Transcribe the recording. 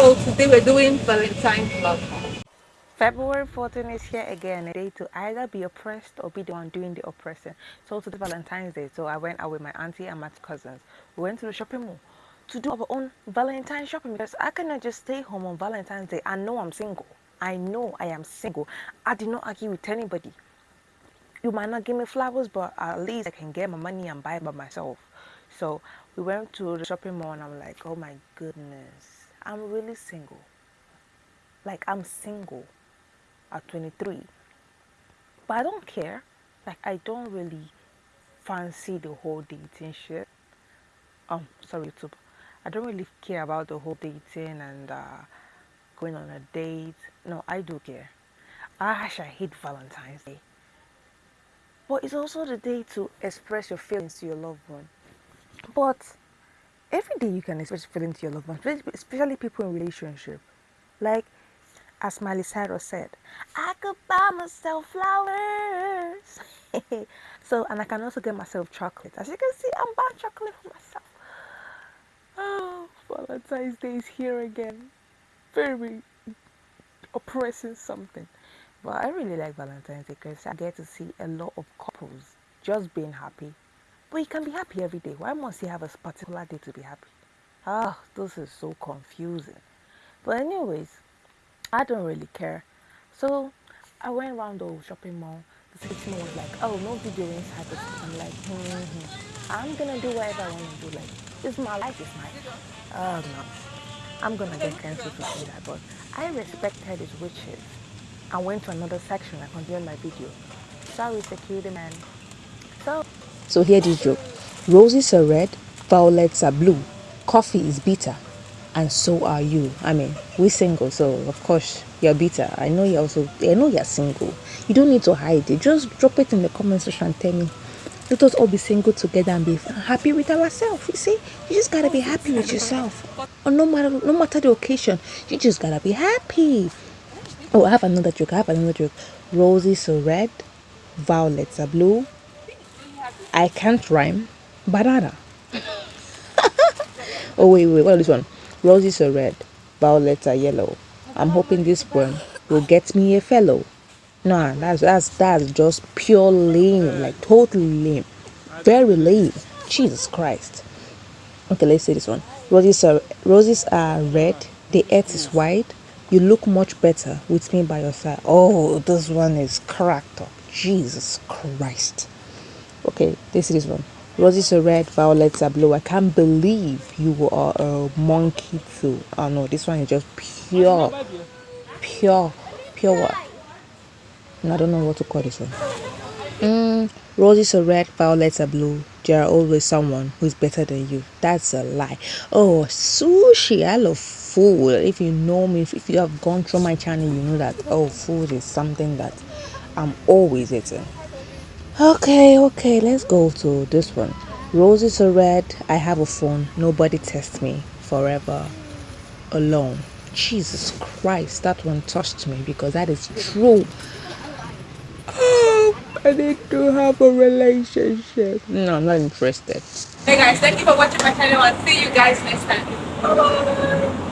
So today we're doing Valentine's Love. February 14 is here again, a day to either be oppressed or be the one doing the oppressing. So today Valentine's Day, so I went out with my auntie and my cousins. We went to the shopping mall to do our own Valentine shopping because I cannot just stay home on Valentine's Day. I know I'm single. I know I am single. I did not argue with anybody. You might not give me flowers, but at least I can get my money and buy it by myself. So we went to the shopping mall and I'm like, oh my goodness, I'm really single. Like I'm single at 23. But I don't care. Like I don't really fancy the whole dating shit. Um, sorry YouTube. I don't really care about the whole dating and uh, going on a date. No, I do care. I actually hate Valentine's Day. But it's also the day to express your feelings to your loved one. But every day you can express feelings to your loved ones, especially people in relationship. Like as Miley Cyrus said, I could buy myself flowers. so, and I can also get myself chocolate. As you can see, I'm buying chocolate for myself. Oh, Valentine's Day is here again. Very oppressing something. But I really like Valentine's Day because I get to see a lot of couples just being happy. But you can be happy every day. Why must you have a particular day to be happy? Ah, this is so confusing. But anyways, I don't really care. So I went around the shopping mall. The salesman was like, oh, no video inside store. I'm like, hmm, hmm. I'm gonna do whatever I want to do. Like, it's my life, it's my, oh no. I'm gonna get cancelled to say that, but I respected his wishes. I went to another section. I continued my video. Sorry, security man. So, so here this joke. Roses are red, violets are blue, coffee is bitter, and so are you. I mean, we're single, so of course you're bitter. I know you're also. I know you're single. You don't need to hide it. Just drop it in the comment section and tell me. Let us all be single together and be happy with ourselves. You see, you just gotta be happy with yourself. Or no matter no matter the occasion, you just gotta be happy. Oh, I have another joke. I have another joke. Roses are red, violets are blue. I can't rhyme. Banana. oh wait, wait. What is this one? Roses are red, violets are yellow. I'm hoping this one will get me a fellow. Nah, that's that's that's just pure lame, like totally lame, very lame. Jesus Christ. Okay, let's say this one. Roses are roses are red. The earth is white. You look much better with me by your side. Oh, this one is cracked up. Jesus Christ. Okay, this is one. Roses are red, violets are blue. I can't believe you are a monkey too. Oh no, this one is just pure, pure, pure what? I don't know what to call this one. Mm, roses are red, violets are blue. There are always someone who's better than you. That's a lie. Oh, sushi. I love food. If you know me, if, if you have gone through my channel, you know that, oh, food is something that I'm always eating. Okay, okay, let's go to this one. Roses are red. I have a phone. Nobody test me forever alone. Jesus Christ, that one touched me because that is true. Oh, I need to have a relationship. No, I'm not interested. Hey guys, thank you for watching my channel and see you guys next time. Bye.